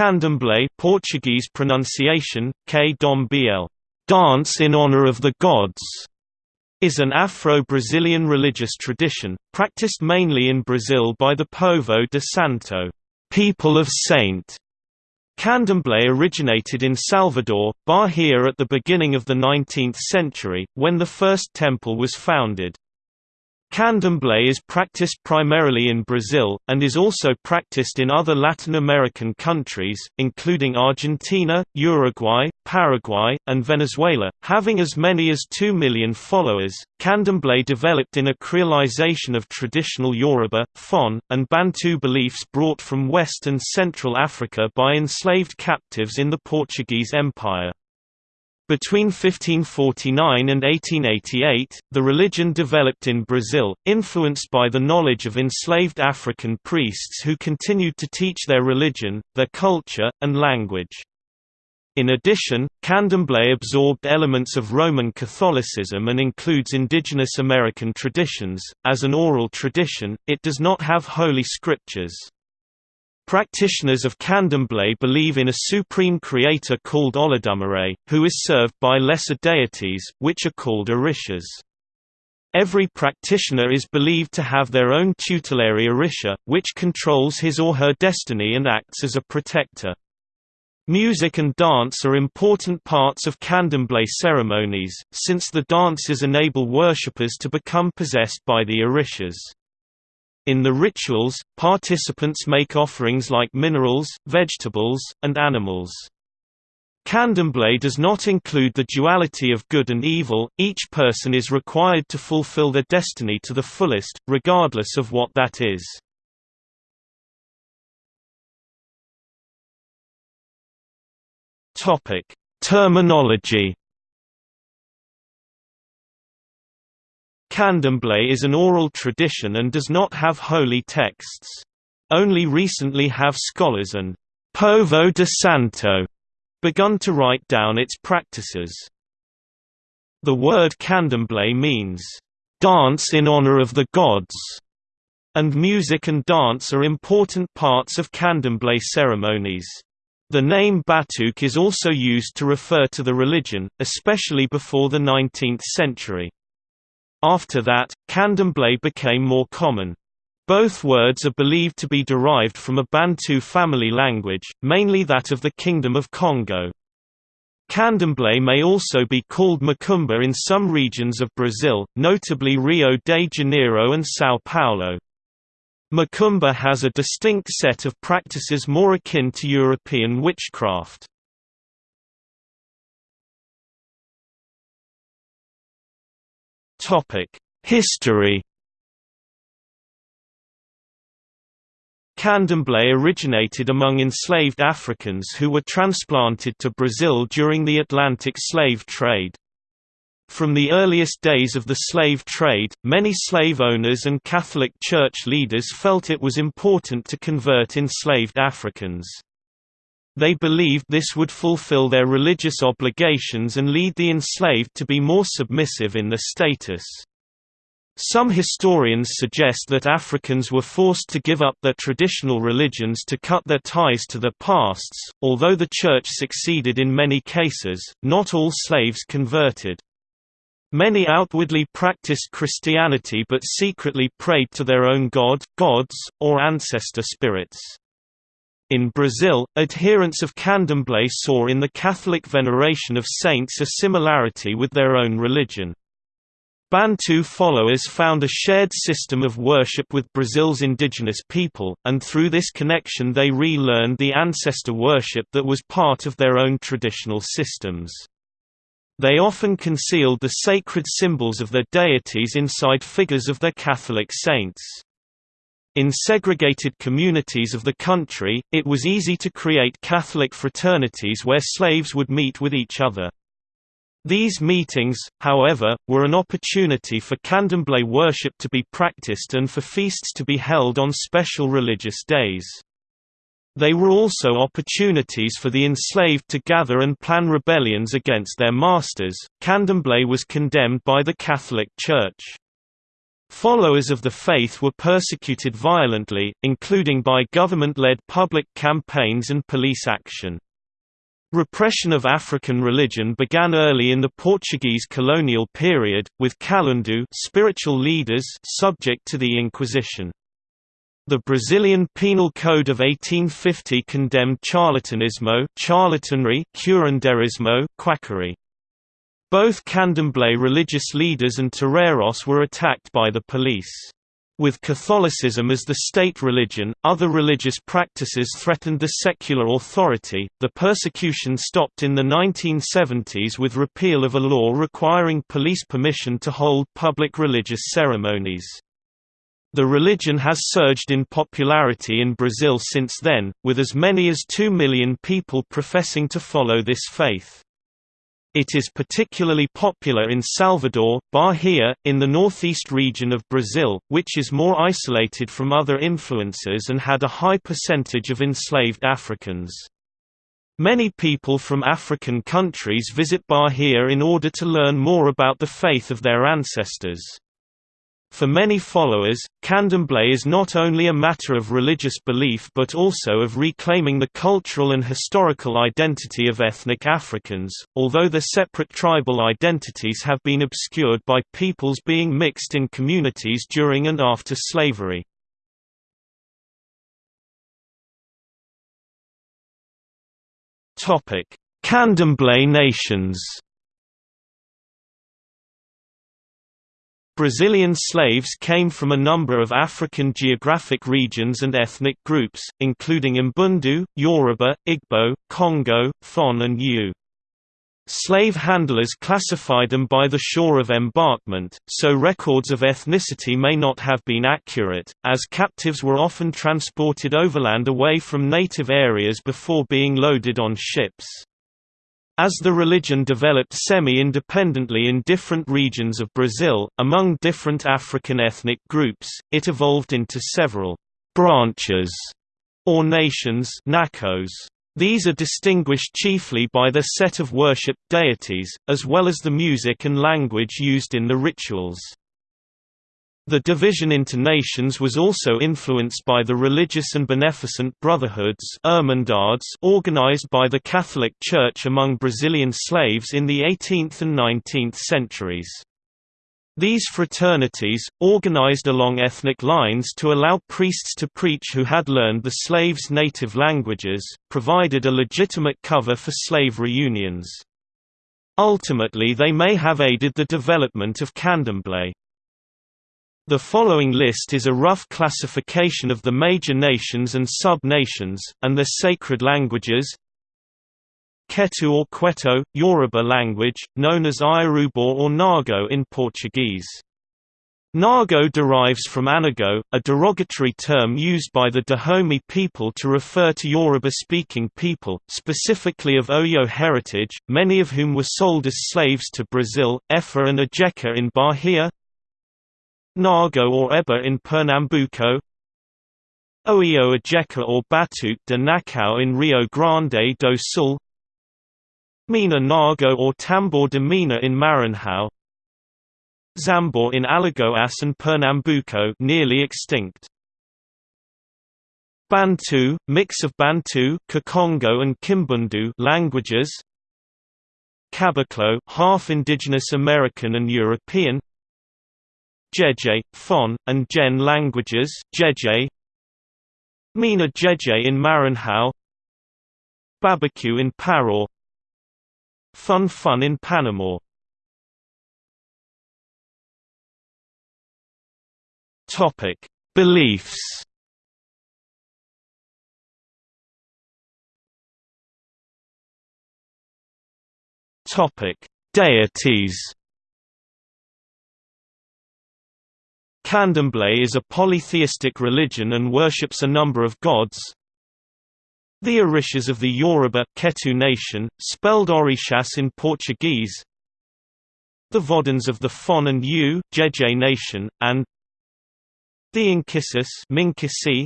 Candomblé Portuguese pronunciation, K. Dom BL, dance in honor of the gods, is an Afro-Brazilian religious tradition, practiced mainly in Brazil by the Povo de Santo people of Saint. Candomblé originated in Salvador, Bahia at the beginning of the 19th century, when the first temple was founded. Candomblé is practiced primarily in Brazil, and is also practiced in other Latin American countries, including Argentina, Uruguay, Paraguay, and Venezuela. Having as many as 2 million followers, Candomblé developed in a creolization of traditional Yoruba, Fon, and Bantu beliefs brought from West and Central Africa by enslaved captives in the Portuguese Empire. Between 1549 and 1888, the religion developed in Brazil, influenced by the knowledge of enslaved African priests who continued to teach their religion, their culture, and language. In addition, candomblé absorbed elements of Roman Catholicism and includes indigenous American traditions. As an oral tradition, it does not have holy scriptures. Practitioners of candomblé believe in a supreme creator called Olodumare, who is served by lesser deities, which are called orishas. Every practitioner is believed to have their own tutelary orisha, which controls his or her destiny and acts as a protector. Music and dance are important parts of candomblé ceremonies, since the dances enable worshippers to become possessed by the orishas. In the rituals, participants make offerings like minerals, vegetables, and animals. Candomblé does not include the duality of good and evil, each person is required to fulfill their destiny to the fullest, regardless of what that is. Terminology Candomblé is an oral tradition and does not have holy texts. Only recently have scholars and Povo de Santo begun to write down its practices. The word candomblé means, "...dance in honor of the gods", and music and dance are important parts of candomblé ceremonies. The name Batuque is also used to refer to the religion, especially before the 19th century. After that, candomblé became more common. Both words are believed to be derived from a Bantu family language, mainly that of the Kingdom of Congo. Candomblé may also be called macumba in some regions of Brazil, notably Rio de Janeiro and São Paulo. Macumba has a distinct set of practices more akin to European witchcraft. History Candomblé originated among enslaved Africans who were transplanted to Brazil during the Atlantic slave trade. From the earliest days of the slave trade, many slave owners and Catholic Church leaders felt it was important to convert enslaved Africans. They believed this would fulfill their religious obligations and lead the enslaved to be more submissive in their status. Some historians suggest that Africans were forced to give up their traditional religions to cut their ties to their pasts. Although the Church succeeded in many cases, not all slaves converted. Many outwardly practiced Christianity but secretly prayed to their own god, gods, or ancestor spirits. In Brazil, adherents of candomblé saw in the Catholic veneration of saints a similarity with their own religion. Bantu followers found a shared system of worship with Brazil's indigenous people, and through this connection they re-learned the ancestor worship that was part of their own traditional systems. They often concealed the sacred symbols of their deities inside figures of their Catholic saints. In segregated communities of the country, it was easy to create Catholic fraternities where slaves would meet with each other. These meetings, however, were an opportunity for candomblé worship to be practiced and for feasts to be held on special religious days. They were also opportunities for the enslaved to gather and plan rebellions against their masters. Candomblé was condemned by the Catholic Church. Followers of the faith were persecuted violently, including by government-led public campaigns and police action. Repression of African religion began early in the Portuguese colonial period, with Kalundu spiritual leaders subject to the Inquisition. The Brazilian Penal Code of 1850 condemned charlatanismo charlatanry, curanderismo quackery. Both Candomblé religious leaders and toreros were attacked by the police. With Catholicism as the state religion, other religious practices threatened the secular authority. The persecution stopped in the 1970s with repeal of a law requiring police permission to hold public religious ceremonies. The religion has surged in popularity in Brazil since then, with as many as 2 million people professing to follow this faith. It is particularly popular in Salvador, Bahia, in the northeast region of Brazil, which is more isolated from other influences and had a high percentage of enslaved Africans. Many people from African countries visit Bahia in order to learn more about the faith of their ancestors. For many followers, candomblé is not only a matter of religious belief but also of reclaiming the cultural and historical identity of ethnic Africans, although their separate tribal identities have been obscured by peoples being mixed in communities during and after slavery. Candomblé nations Brazilian slaves came from a number of African geographic regions and ethnic groups, including Mbundu, Yoruba, Igbo, Congo, Fon and Ewe. Slave handlers classified them by the shore of embarkment, so records of ethnicity may not have been accurate, as captives were often transported overland away from native areas before being loaded on ships. As the religion developed semi-independently in different regions of Brazil, among different African ethnic groups, it evolved into several «branches» or nations nacos. These are distinguished chiefly by their set of worship deities, as well as the music and language used in the rituals. The division into nations was also influenced by the religious and beneficent brotherhoods organized by the Catholic Church among Brazilian slaves in the 18th and 19th centuries. These fraternities, organized along ethnic lines to allow priests to preach who had learned the slaves' native languages, provided a legitimate cover for slave reunions. Ultimately they may have aided the development of candomblé. The following list is a rough classification of the major nations and sub-nations, and their sacred languages Ketu or Queto, Yoruba language, known as Iorubá or Nago in Portuguese. Nago derives from Anago, a derogatory term used by the Dahomey people to refer to Yoruba-speaking people, specifically of Oyo heritage, many of whom were sold as slaves to Brazil, Efa and Ajeka in Bahia, Nago or Eba in Pernambuco Oio Ajeka or Batuque de Nacao in Rio Grande do Sul Mina Nago or Tambor de Mina in Maranhão Zambor in Alagoas and Pernambuco nearly extinct. Bantu, mix of Bantu, Kikongo and Kimbundu languages. Caboclo, half indigenous American and European. Jeje, Fon, and Gen languages Jeje, Mina Jeje in Maranhão Babacue in Pará Fun Fun in Panama Topic: Beliefs. Topic: Deities. Candomblé is a polytheistic religion and worships a number of gods. The Orishas of the Yoruba Ketu nation, spelled Orixás in Portuguese. The Voduns of the Fon and Ewe Jeje nation, and the Inkissis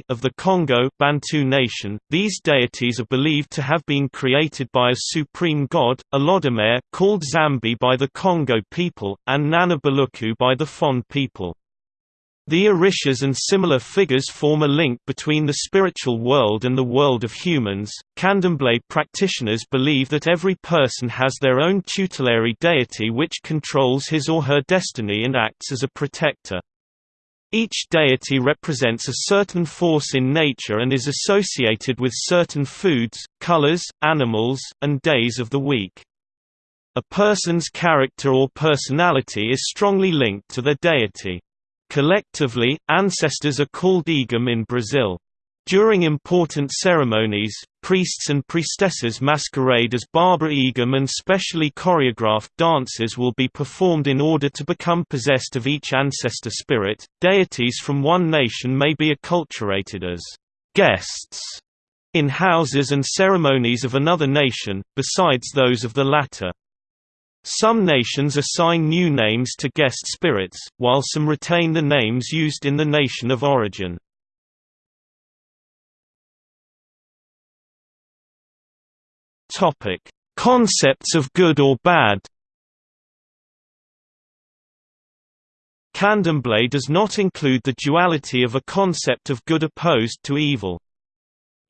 of the Congo Bantu nation, these deities are believed to have been created by a supreme god, Olodumare called Zambi by the Congo people, and Nana Buluku by the Fon people. The Orishas and similar figures form a link between the spiritual world and the world of humans. Candomblé practitioners believe that every person has their own tutelary deity which controls his or her destiny and acts as a protector. Each deity represents a certain force in nature and is associated with certain foods, colors, animals, and days of the week. A person's character or personality is strongly linked to their deity. Collectively, ancestors are called Igum in Brazil. During important ceremonies, priests and priestesses masquerade as Barbara Igum and specially choreographed dances will be performed in order to become possessed of each ancestor spirit. Deities from one nation may be acculturated as guests in houses and ceremonies of another nation, besides those of the latter. Some nations assign new names to guest spirits, while some retain the names used in the nation of origin. Topic: Concepts of good or bad. Candomblé does not include the duality of a concept of good opposed to evil.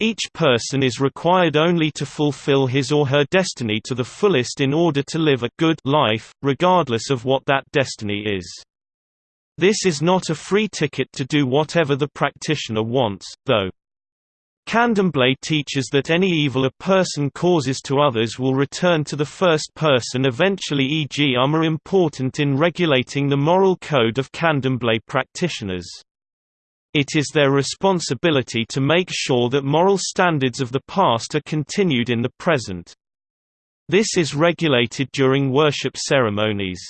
Each person is required only to fulfill his or her destiny to the fullest in order to live a good life, regardless of what that destiny is. This is not a free ticket to do whatever the practitioner wants, though. Candomblé teaches that any evil a person causes to others will return to the first person eventually e.g. um are important in regulating the moral code of Candomblé practitioners. It is their responsibility to make sure that moral standards of the past are continued in the present. This is regulated during worship ceremonies.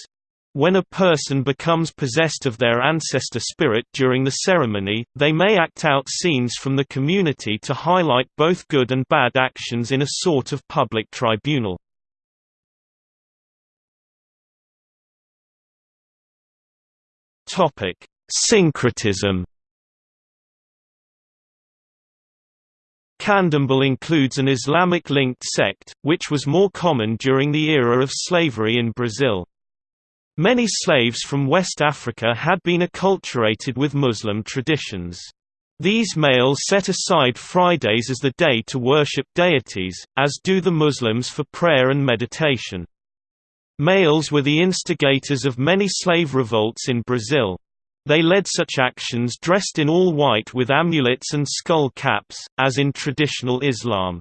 When a person becomes possessed of their ancestor spirit during the ceremony, they may act out scenes from the community to highlight both good and bad actions in a sort of public tribunal. Syncretism Candomblé includes an Islamic-linked sect, which was more common during the era of slavery in Brazil. Many slaves from West Africa had been acculturated with Muslim traditions. These males set aside Fridays as the day to worship deities, as do the Muslims for prayer and meditation. Males were the instigators of many slave revolts in Brazil. They led such actions dressed in all white with amulets and skull caps, as in traditional Islam.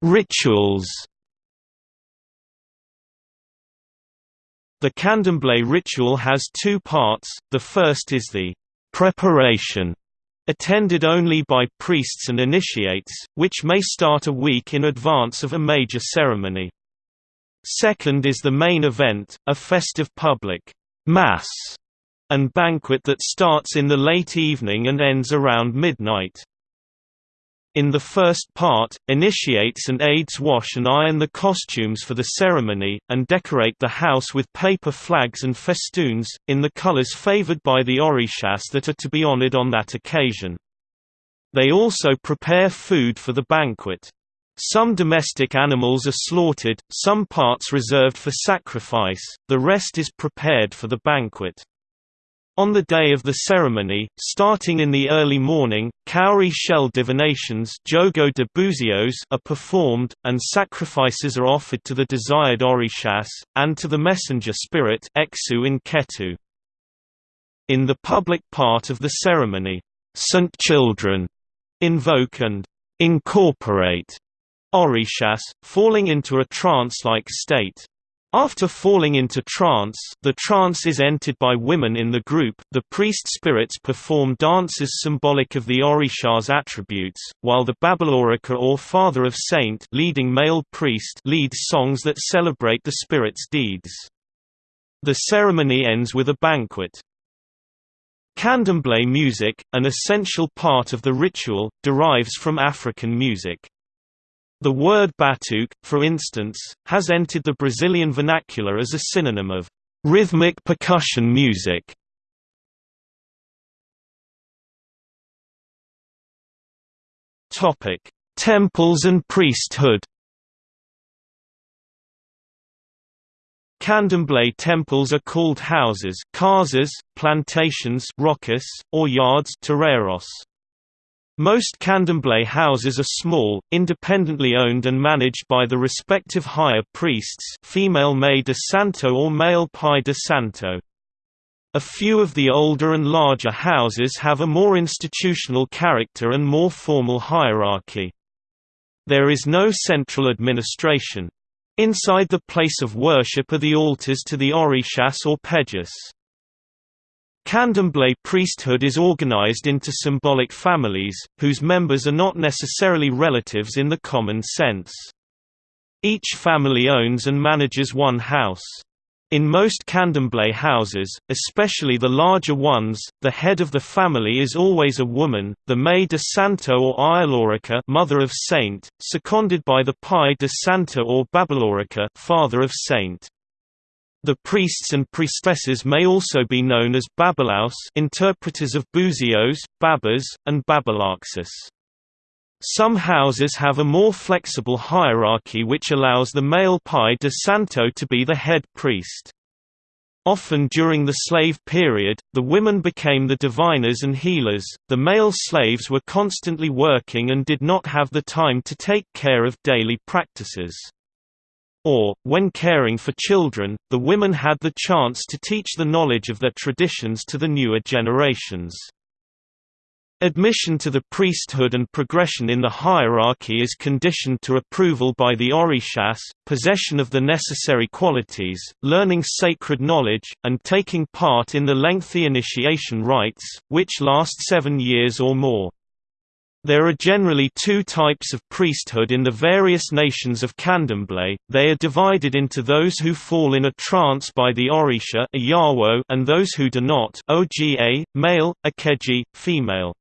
Rituals The candomblé ritual has two parts, the first is the «preparation» attended only by priests and initiates, which may start a week in advance of a major ceremony. Second is the main event, a festive public mass and banquet that starts in the late evening and ends around midnight. In the first part, initiates and aides wash and iron the costumes for the ceremony, and decorate the house with paper flags and festoons, in the colors favored by the orishas that are to be honored on that occasion. They also prepare food for the banquet. Some domestic animals are slaughtered, some parts reserved for sacrifice, the rest is prepared for the banquet. On the day of the ceremony, starting in the early morning, cowrie shell divinations jogo de buzios are performed, and sacrifices are offered to the desired orishas, and to the messenger spirit Exu in Ketu. In the public part of the ceremony, Saint Children invoke and incorporate Orishas, falling into a trance-like state. After falling into trance the trance is entered by women in the group, the priest spirits perform dances symbolic of the Orisha's attributes, while the Babalorika or Father of Saint leading male priest leads songs that celebrate the spirit's deeds. The ceremony ends with a banquet. Candomblé music, an essential part of the ritual, derives from African music. The word batuque, for instance, has entered the Brazilian vernacular as a synonym of rhythmic percussion music. Topic: Temples and priesthood. Candomblé temples are called houses casas, plantations rocas, or yards terreiros. Most candomblé houses are small, independently owned and managed by the respective higher priests female Mãe de Santo or male Pai de Santo. A few of the older and larger houses have a more institutional character and more formal hierarchy. There is no central administration. Inside the place of worship are the altars to the Orishas or Pejas. Candomblé priesthood is organized into symbolic families, whose members are not necessarily relatives in the common sense. Each family owns and manages one house. In most candomblé houses, especially the larger ones, the head of the family is always a woman, the Mãe de Santo or Ayalorica mother of saint, seconded by the Pai de Santo or Babalorica father of saint. The priests and priestesses may also be known as babalaus interpreters of buzios, babas, and babalaxis. Some houses have a more flexible hierarchy which allows the male Pai de Santo to be the head priest. Often during the slave period, the women became the diviners and healers, the male slaves were constantly working and did not have the time to take care of daily practices. Or, when caring for children, the women had the chance to teach the knowledge of their traditions to the newer generations. Admission to the priesthood and progression in the hierarchy is conditioned to approval by the orishas, possession of the necessary qualities, learning sacred knowledge, and taking part in the lengthy initiation rites, which last seven years or more. There are generally two types of priesthood in the various nations of Candomblé, they are divided into those who fall in a trance by the Orisha and those who do not Oga, male, Akeji, female.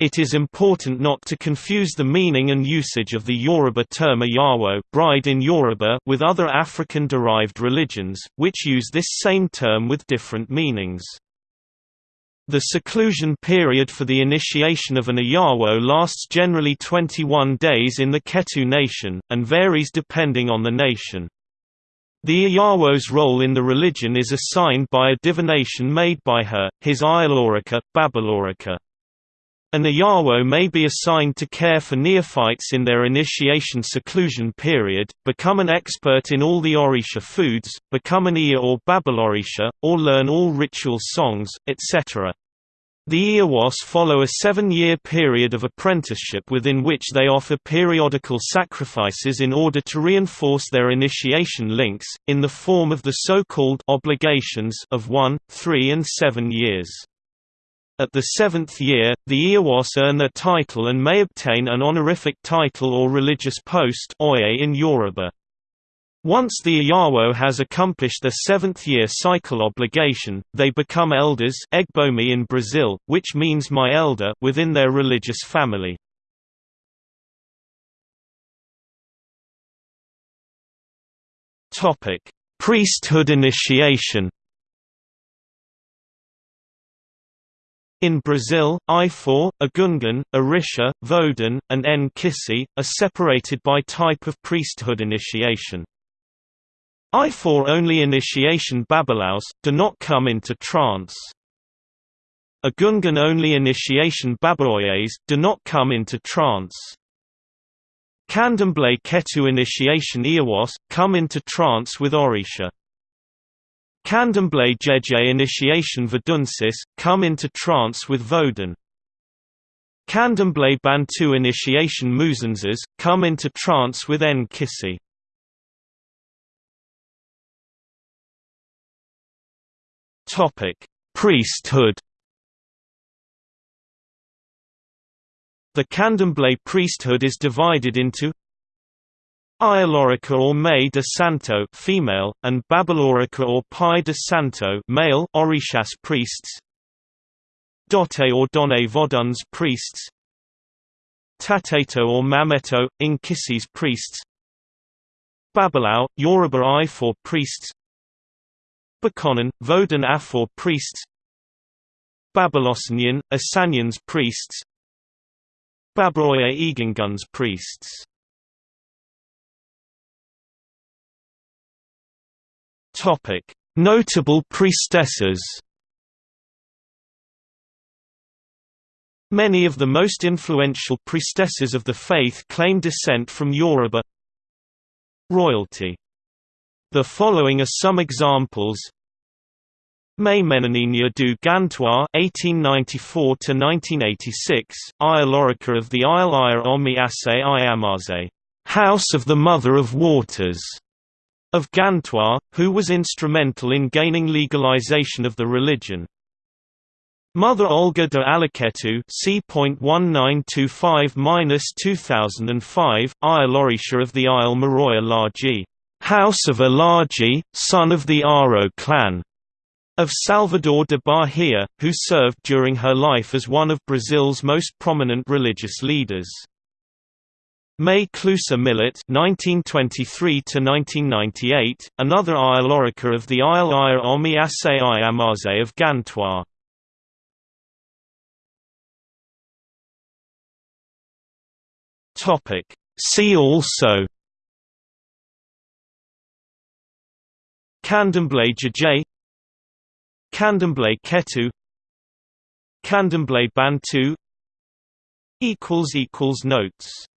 It is important not to confuse the meaning and usage of the Yoruba term Iyawo bride in Yoruba with other African-derived religions, which use this same term with different meanings. The seclusion period for the initiation of an Iyawo lasts generally 21 days in the Ketu nation, and varies depending on the nation. The Iyawo's role in the religion is assigned by a divination made by her, his Ayalorica, Babalorica. An Iyawo may be assigned to care for neophytes in their initiation seclusion period, become an expert in all the Orisha foods, become an Iya or Babalorisha, or learn all ritual songs, etc. The Iyawas follow a seven-year period of apprenticeship within which they offer periodical sacrifices in order to reinforce their initiation links, in the form of the so-called obligations of one, three and seven years. At the seventh year, the Iyawas earn their title and may obtain an honorific title or religious post in Yoruba. Once the Iyawo has accomplished their seventh-year cycle obligation, they become elders Egbomi in Brazil, which means my elder within their religious family. Priesthood initiation In Brazil, Ifá, Agungan, Orisha, Vodun, and Nkisi, are separated by type of priesthood initiation. Ifá-only initiation babalaus, do not come into trance. Agungan only initiation babaoyes, do not come into trance. Candomblé Ketu initiation Iwas, come into trance with Orisha. Candomblé Jeje initiation Vodunsis, come into trance with Vodun. Candomblé Bantu initiation Muzunzas, come into trance with Nkisi. Priesthood The Candomblé priesthood is divided into Ayalorica or Mãe de Santo female, and Babalorica or Pai de Santo male Orishas priests. Dote or Done Voduns priests. Tateto or Mameto, Inkisis priests. Babalao, Yoruba for priests. Bakonan, Vodun Afor priests. Babalosanian, Asanyans priests. Babaoya Eganguns priests Notable priestesses. Many of the most influential priestesses of the faith claim descent from Yoruba. Royalty. The following are some examples. Mãe Menininha do Gantois (1894–1986), Ayalorica of the Isle Ire Ase Iamaze, House of the Mother of Waters, of Gantois, who was instrumental in gaining legalization of the religion. Mother Olga de Alaketu C.1925-2005, Ayalorisha of the Isle Maroya Laji, House of Alaji, son of the Aro clan, of Salvador de Bahia, who served during her life as one of Brazil's most prominent religious leaders. Mãe Cleusa Millet (1923–1998), another Ayalorica of the Isle Ire Omi Ase Iamaze of Gantois. Topic. See also. Candomblé Jeje. Candomblé Ketu. Candomblé Bantu. Notes